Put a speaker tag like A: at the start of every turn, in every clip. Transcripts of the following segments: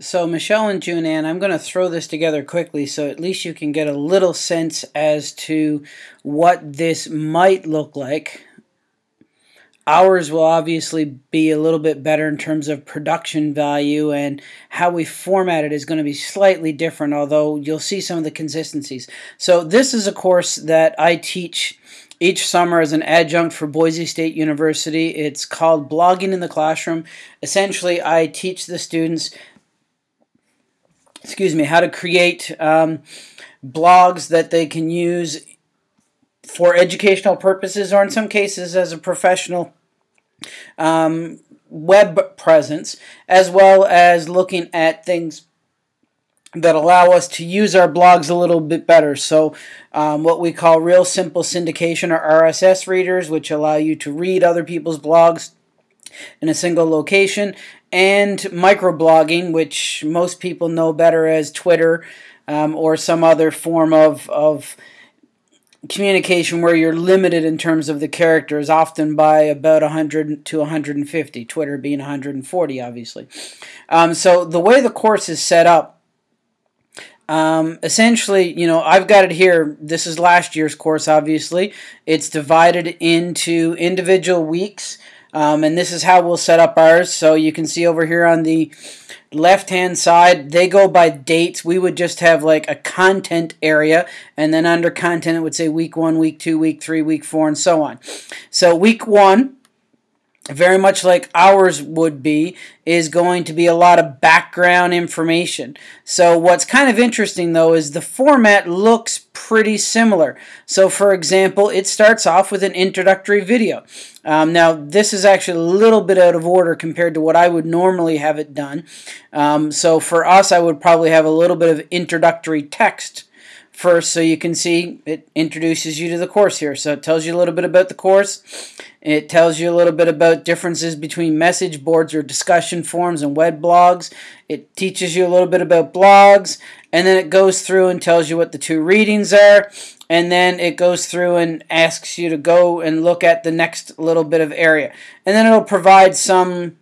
A: So Michelle and June I'm going to throw this together quickly so at least you can get a little sense as to what this might look like. Ours will obviously be a little bit better in terms of production value and how we format it is going to be slightly different, although you'll see some of the consistencies. So this is a course that I teach each summer as an adjunct for Boise State University. It's called Blogging in the Classroom. Essentially, I teach the students, excuse me, how to create um, blogs that they can use for educational purposes or in some cases as a professional um, web presence, as well as looking at things that allow us to use our blogs a little bit better. So, um, what we call real simple syndication or RSS readers, which allow you to read other people's blogs in a single location, and microblogging, which most people know better as Twitter um, or some other form of, of communication where you're limited in terms of the characters, often by about 100 to 150, Twitter being 140, obviously. Um, so the way the course is set up, um, essentially, you know, I've got it here. This is last year's course, obviously. It's divided into individual weeks, um, and this is how we'll set up ours. So you can see over here on the left hand side they go by dates we would just have like a content area and then under content it would say week one week two week three week four and so on so week one very much like ours would be, is going to be a lot of background information. So what's kind of interesting though is the format looks pretty similar. So for example, it starts off with an introductory video. Um, now this is actually a little bit out of order compared to what I would normally have it done. Um, so for us, I would probably have a little bit of introductory text first so you can see it introduces you to the course here. So it tells you a little bit about the course. It tells you a little bit about differences between message boards or discussion forums and web blogs. It teaches you a little bit about blogs and then it goes through and tells you what the two readings are and then it goes through and asks you to go and look at the next little bit of area. And then it'll provide some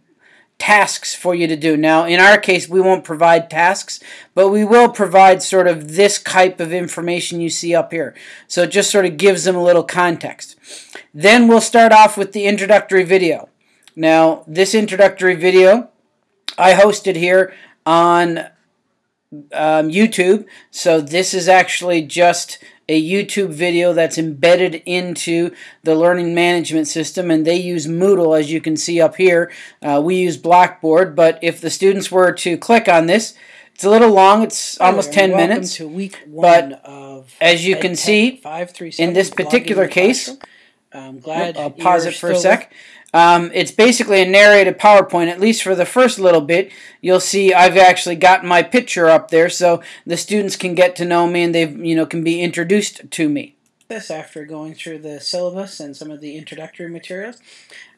A: tasks for you to do. Now, in our case, we won't provide tasks, but we will provide sort of this type of information you see up here. So it just sort of gives them a little context. Then we'll start off with the introductory video. Now, this introductory video I hosted here on um, YouTube. So this is actually just a YouTube video that's embedded into the learning management system, and they use Moodle, as you can see up here. Uh, we use Blackboard, but if the students were to click on this, it's a little long. It's almost 10 minutes.
B: To week
A: but as you can see, in this particular case,
B: I'm glad
A: I'll pause it for a sec. Um, it's basically a narrated PowerPoint, at least for the first little bit. You'll see I've actually got my picture up there so the students can get to know me and they you know can be introduced to me.
B: This after going through the syllabus and some of the introductory materials.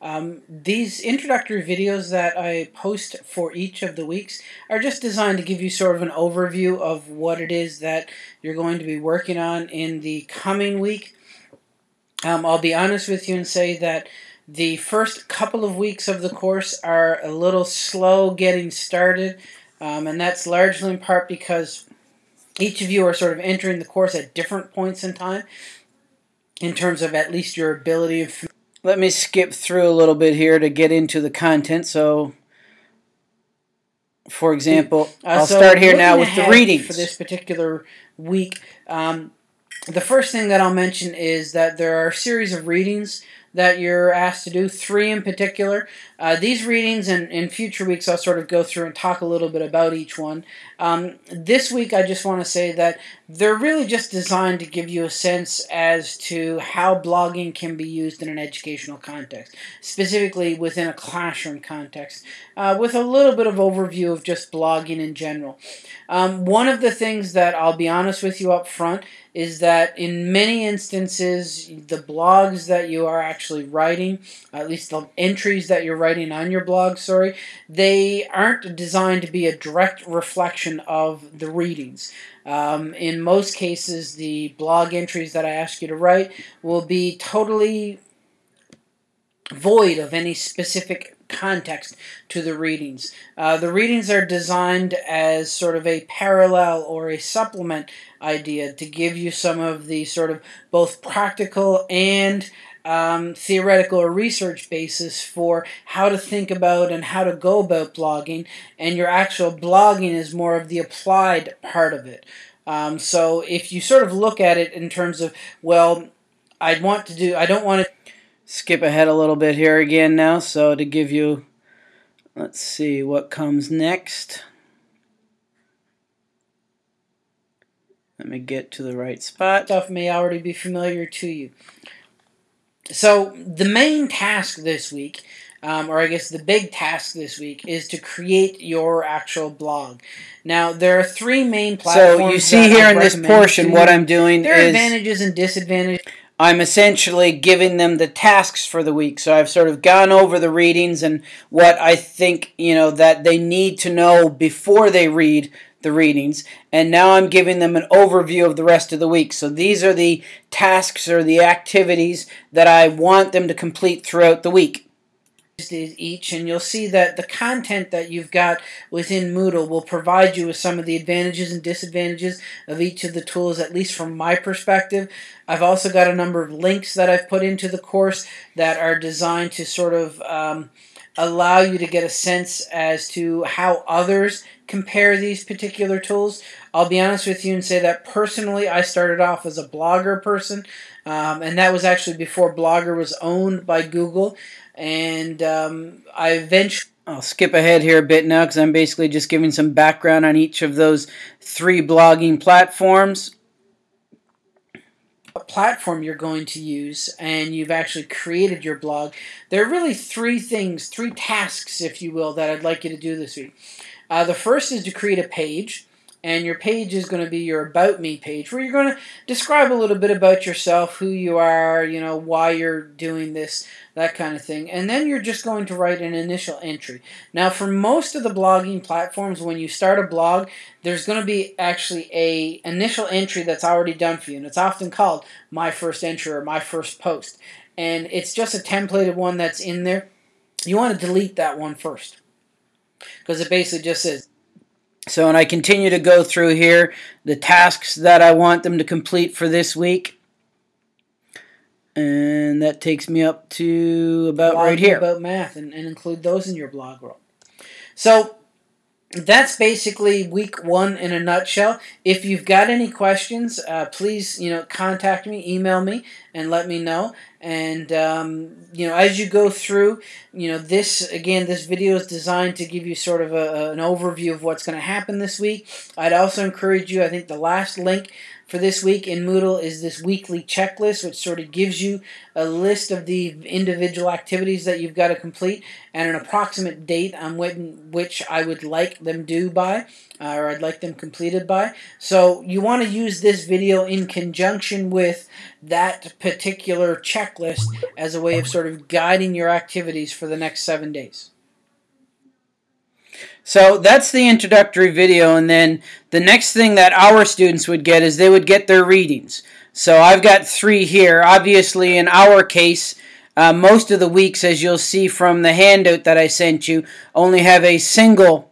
B: Um, these introductory videos that I post for each of the weeks are just designed to give you sort of an overview of what it is that you're going to be working on in the coming week. Um, I'll be honest with you and say that the first couple of weeks of the course are a little slow getting started, um, and that's largely in part because each of you are sort of entering the course at different points in time in terms of at least your ability.
A: Let me skip through a little bit here to get into the content. So, for example, uh, I'll so start here now with the readings.
B: For this particular week, um, the first thing that I'll mention is that there are a series of readings that you're asked to do, three in particular. Uh, these readings and in future weeks, I'll sort of go through and talk a little bit about each one. Um, this week, I just want to say that they're really just designed to give you a sense as to how blogging can be used in an educational context, specifically within a classroom context, uh, with a little bit of overview of just blogging in general. Um, one of the things that I'll be honest with you up front is that in many instances, the blogs that you are actually writing, at least the entries that you're writing on your blog, sorry, they aren't designed to be a direct reflection of the readings. Um, in most cases, the blog entries that I ask you to write will be totally void of any specific
A: context to the readings. Uh, the readings are designed as sort of a parallel or a supplement idea to give you some of the sort of both practical and um, theoretical or research basis for how to think about and how to go about blogging, and your actual blogging is more of the applied part of it. Um, so if you sort of look at it in terms of, well, I want to do, I don't want to
B: skip ahead a little bit here again now. So to give you, let's see what comes next. Let me get to the right spot.
A: Stuff may already be familiar to you. So the main task this week, um, or I guess the big task this week, is to create your actual blog. Now there are three main platforms.
B: So you see here in this portion, what I'm doing
A: there
B: is
A: advantages and disadvantages.
B: I'm essentially giving them the tasks for the week. So I've sort of gone over the readings and what I think, you know, that they need to know before they read the readings. And now I'm giving them an overview of the rest of the week. So these are the tasks or the activities that I want them to complete throughout the week
A: each and you'll see that the content that you've got within Moodle will provide you with some of the advantages and disadvantages of each of the tools at least from my perspective. I've also got a number of links that I've put into the course that are designed to sort of um, allow you to get a sense as to how others compare these particular tools. I'll be honest with you and say that personally I started off as a blogger person um, and that was actually before Blogger was owned by Google and um, I eventually.
B: I'll skip ahead here a bit now because I'm basically just giving some background on each of those three blogging platforms.
A: Platform you're going to use, and you've actually created your blog. There are really three things, three tasks, if you will, that I'd like you to do this week. Uh, the first is to create a page and your page is going to be your about me page where you're going to describe a little bit about yourself who you are you know why you're doing this that kind of thing. And then you're just going to write an initial entry. Now for most of the blogging platforms when you start a blog there's going to be actually a initial entry that's already done for you and it's often called my first entry or my first post. And it's just a templated one that's in there. You want to delete that one first because it basically just says
B: so, and I continue to go through here the tasks that I want them to complete for this week. And that takes me up to about blog right here.
A: About math and, and include those in your blog roll. So, that's basically week one in a nutshell. If you've got any questions, uh, please you know contact me, email me, and let me know. And um, you know as you go through, you know this again, this video is designed to give you sort of a, an overview of what's going to happen this week. I'd also encourage you. I think the last link for this week in Moodle is this weekly checklist, which sort of gives you a list of the individual activities that you've got to complete and an approximate date on when, which I would like them due by, uh, or I'd like them completed by. So you want to use this video in conjunction with that particular checklist as a way of sort of guiding your activities for the next seven days.
B: So that's the introductory video, and then the next thing that our students would get is they would get their readings. So I've got three here. Obviously, in our case, uh, most of the weeks, as you'll see from the handout that I sent you, only have a single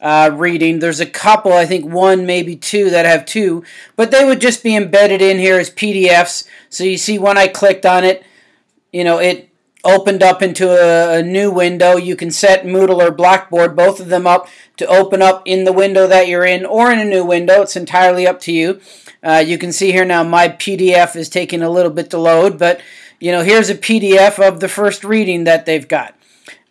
B: uh, reading. There's a couple, I think one, maybe two, that have two, but they would just be embedded in here as PDFs. So you see when I clicked on it, you know, it opened up into a, a, new window. You can set Moodle or Blackboard, both of them up to open up in the window that you're in or in a new window. It's entirely up to you. Uh, you can see here now my PDF is taking a little bit to load, but you know here's a PDF of the first reading that they've got.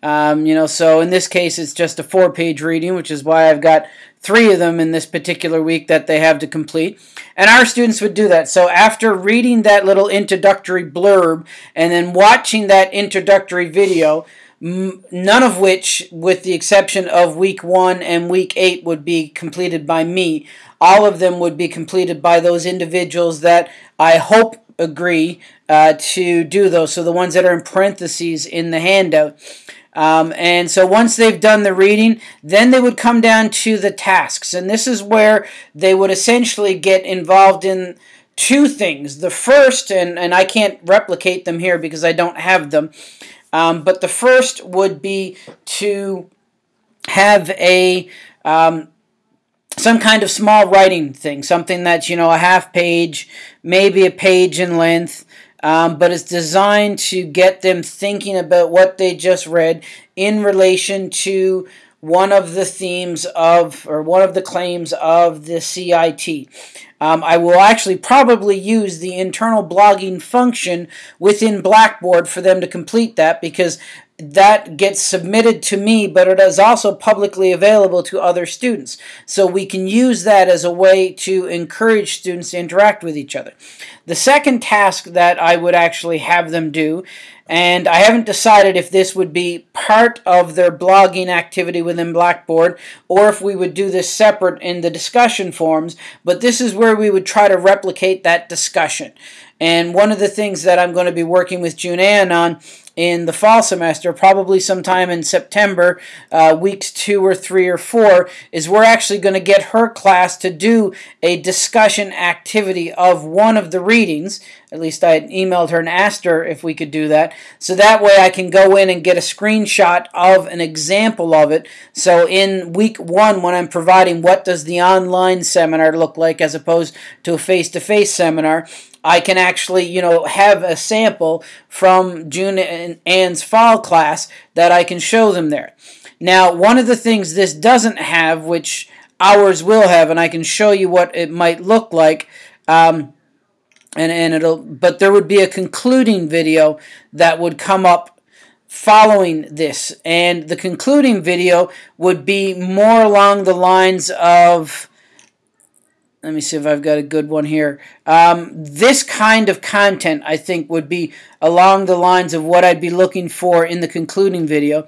B: Um, you know, so in this case it's just a four-page reading, which is why I've got three of them in this particular week that they have to complete. And our students would do that. So after reading that little introductory blurb and then watching that introductory video, none of which, with the exception of week one and week eight, would be completed by me. All of them would be completed by those individuals that I hope agree uh, to do those. So the ones that are in parentheses in the handout. Um, and so once they've done the reading, then they would come down to the tasks. And this is where they would essentially get involved in two things. The first, and, and I can't replicate them here because I don't have them,
A: Um, but the first would be to have a um, some kind of small writing thing, something that's you know a half page, maybe a page in length, um, but it's designed to get them thinking about what they just read in relation to one of the themes of, or one of the claims of the CIT. Um, I will actually probably use the internal blogging function within Blackboard for them to complete that because that gets submitted to me, but it is also publicly available to other students. So we can use that as a way to encourage students to interact with each other. The second task that I would actually have them do, and I haven't decided if this would be part of their blogging activity within Blackboard or if we would do this separate in the discussion forums, but this is where we would try to replicate that discussion. And one of the things that I'm going to be working with June Ann on in the fall semester, probably sometime in September, uh, weeks two or three or four, is we're actually going to get her class to do a discussion activity of one of the readings. At least I emailed her and asked her if we could do that. So that way I can go in and get a screenshot of an example of it. So in week one, when I'm providing what does the online seminar look like as opposed to a face-to-face -face seminar, I can actually, you know, have a sample from June and Ann's fall class that I can show them there. Now, one of the things this doesn't have, which ours will have, and I can show you what it might look like, um, and, and it'll, but there would be a concluding video that would come up following this, and the concluding video would be more along the lines of, let me see if I've got a good one here. Um, this kind of content, I think, would be along the lines of what I'd be looking for in the concluding video.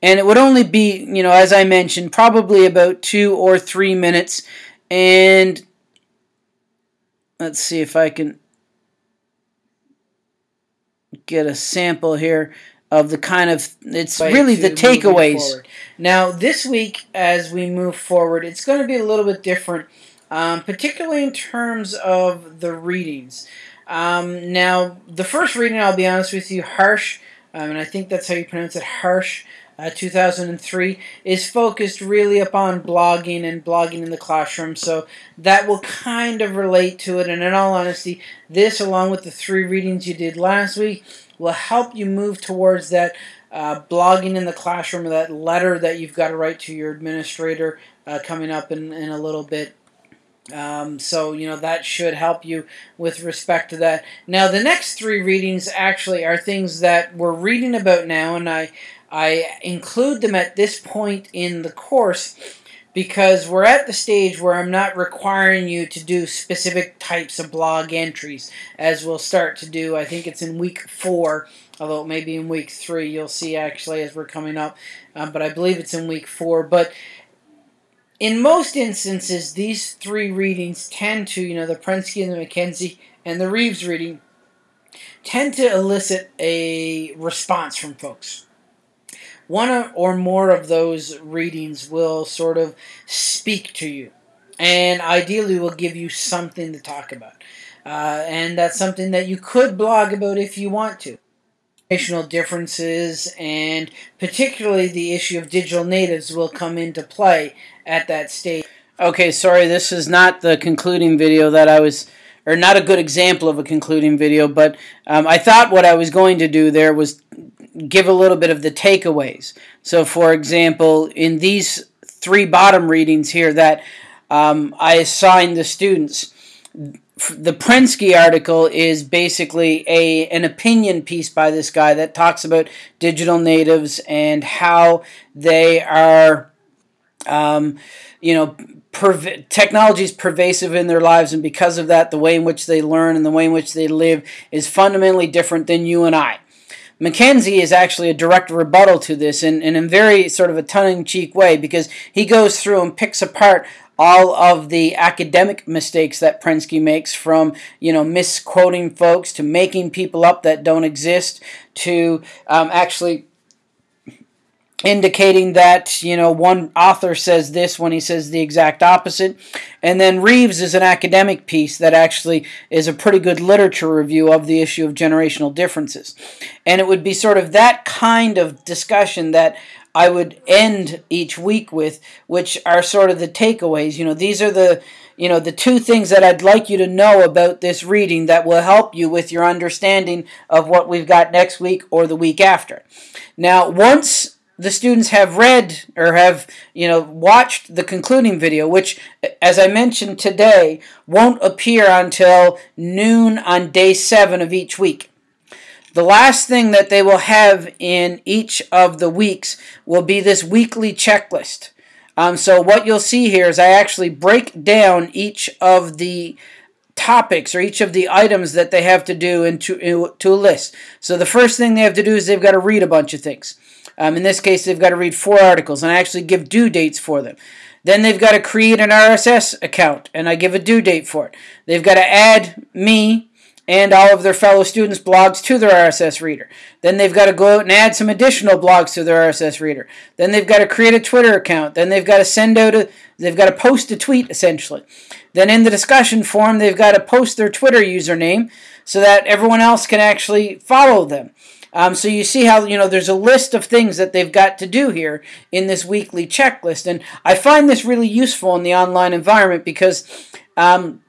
A: And it would only be, you know, as I mentioned, probably about two or three minutes. And let's see if I can get a sample here of the kind of it's really the takeaways. Now, this week as we move forward, it's going to be a little bit different um, particularly in terms of the readings. Um, now, the first reading, I'll be honest with you, Harsh, um, and I think that's how you pronounce it, Harsh, uh, 2003, is focused really upon blogging and blogging in the classroom, so that will kind of relate to it. And in all honesty, this, along with the three readings you did last week, will help you move towards that uh, blogging in the classroom, that letter that you've got to write to your administrator uh, coming up in, in a little bit. Um, so, you know, that should help you with respect to that. Now, the next three readings actually are things that we're reading about now, and I, I include them at this point in the course because we're at the stage where I'm not requiring you to do specific types of blog entries, as we'll start to do. I think it's in week four, although maybe in week three, you'll see actually as we're coming up, um, but I believe it's in week four. But in most instances, these three readings tend to, you know, the Prensky and the Mackenzie and the Reeves reading, tend to elicit a response from folks. One or more of those readings will sort of speak to you, and ideally will give you something to talk about. Uh, and that's something that you could blog about if you want to national differences and particularly the issue of digital natives will come into play at that stage. Okay, sorry, this is not the concluding video that I was, or not a good example of a concluding video, but um, I thought what I was going to do there was give a little bit of the takeaways. So, for example, in these three bottom readings here that um, I assigned the students, the Prensky article is basically a an opinion piece by this guy that talks about digital natives and how they are, um, you know, perv- technology is pervasive in their lives, and because of that, the way in which they learn and the way in which they live is fundamentally different than you and I. Mackenzie is actually a direct rebuttal to this in, in a very sort of a tongue-in-cheek way because he goes through and picks apart all of the academic mistakes that Prensky makes from, you know, misquoting folks to making people up that don't exist to um, actually indicating that you know one author says this when he says the exact opposite. And then reeves is an academic piece that actually is a pretty good literature review of the issue of generational differences. And it would be sort of that kind of discussion that i would end each week with which are sort of the takeaways. You know these are the you know the two things that i'd like you to know about this reading that will help you with your understanding of what we've got next week or the week after. Now once the students have read or have you know watched the concluding video which as i mentioned today won't appear until noon on day 7 of each week. The last thing that they will have in each of the weeks will be this weekly checklist. Um, so what you'll see here is i actually break down each of the topics or each of the items that they have to do into, into a list so the first thing they have to do is they've got to read a bunch of things um, in this case, they've got to read four articles, and I actually give due dates for them. Then they've got to create an RSS account, and I give a due date for it. They've got to add me and all of their fellow students' blogs to their RSS reader. Then they've got to go out and add some additional blogs to their RSS reader. Then they've got to create a Twitter account. Then they've got to send out a, they've got to post a tweet essentially. Then in the discussion forum, they've got to post their Twitter username so that everyone else can actually follow them. Um, so you see how you know there's a list of things that they've got to do here in this weekly checklist, and I find this really useful in the online environment because um,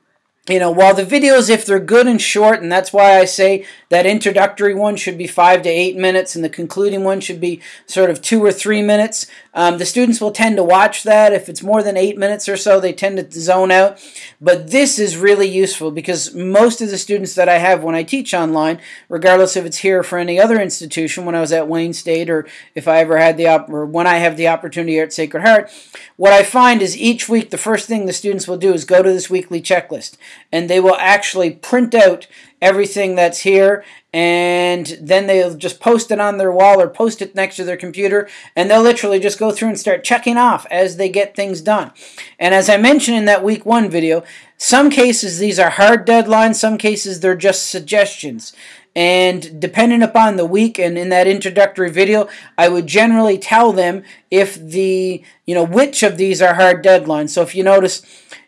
A: you know, while the videos, if they're good and short, and that's why I say that introductory one should be five to eight minutes, and the concluding one should be sort of two or three minutes. Um, the students will tend to watch that. If it's more than eight minutes or so, they tend to zone out. But this is really useful because most of the students that I have when I teach online, regardless if it's here for any other institution, when I was at Wayne State, or if I ever had the op- or when I have the opportunity here at Sacred Heart, what I find is each week the first thing the students will do is go to this weekly checklist and they will actually print out everything that's here and then they'll just post it on their wall or post it next to their computer and they'll literally just go through and start checking off as they get things done. And as I mentioned in that week 1 video, some cases these are hard deadlines, some cases they're just suggestions. And depending upon the week and in that introductory video, I would generally tell them if the, you know, which of these are hard deadlines. So if you notice,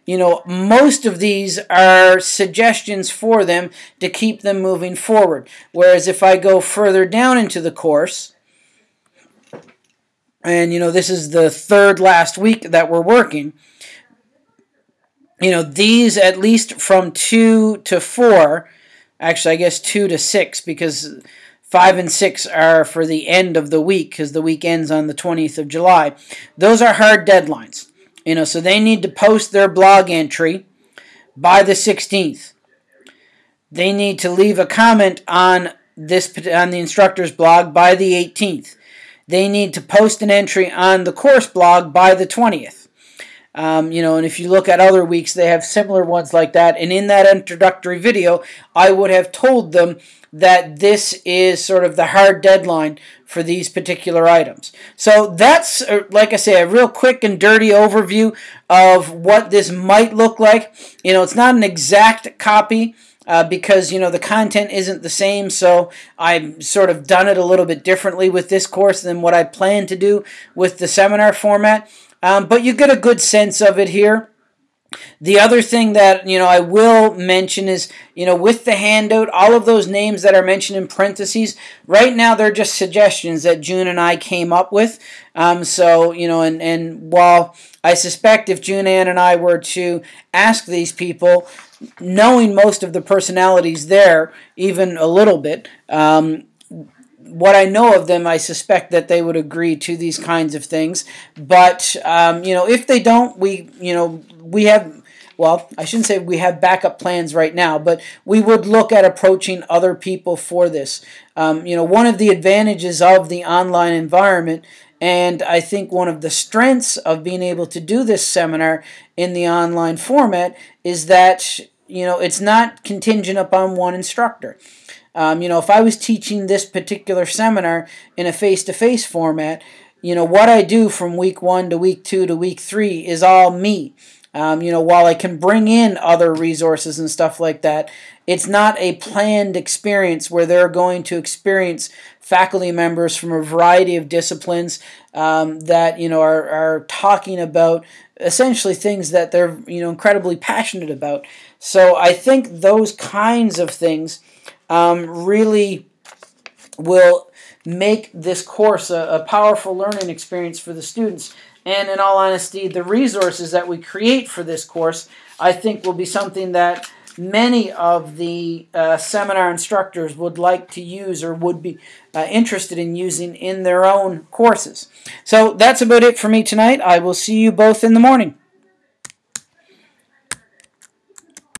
A: you know, most of these are suggestions for them to keep them moving forward. Whereas if I go further down into the course, and you know, this is the third last week that we're working, you know, these at least from two to four Actually, I guess two to six because five and six are for the end of the week because the week ends on the 20th of July. Those are hard deadlines. You know, so they need to post their blog entry by the 16th. They need to leave a comment on this on the instructor's blog by the 18th. They need to post an entry on the course blog by the 20th. Um, you know, and if you look at other weeks, they have similar ones like that. And in that introductory video, I would have told them that this is sort of the hard deadline for these particular items. So that's, uh, like I say, a real quick and dirty overview of what this might look like. You know, it's not an exact copy. Uh, because you know the content isn't the same so I've sort of done it a little bit differently with this course than what I plan to do with the seminar format um, but you get a good sense of it here. The other thing that you know I will mention is you know with the handout, all of those names that are mentioned in parentheses right now they're just suggestions that June and I came up with. Um, so you know, and and while I suspect if June Ann and I were to ask these people, knowing most of the personalities there, even a little bit, um, what I know of them, I suspect that they would agree to these kinds of things. But um, you know, if they don't, we you know we have. Well, I shouldn't say we have backup plans right now, but we would look at approaching other people for this. Um, you know, one of the advantages of the online environment, and I think one of the strengths of being able to do this seminar in the online format is that you know it's not contingent upon one instructor. Um, you know, if I was teaching this particular seminar in a face to face format, you know, what I do from week one to week two to week three is all me. Um, you know, while I can bring in other resources and stuff like that, it's not a planned experience where they're going to experience faculty members from a variety of disciplines um, that you know are, are talking about essentially things that they're you know incredibly passionate about. So I think those kinds of things um, really will make this course a, a powerful learning experience for the students. And in all honesty, the resources that we create for this course, I think, will be something that many of the uh, seminar instructors would like to use or would be uh, interested in using in their own courses. So that's about it for me tonight. I will see you both in the morning.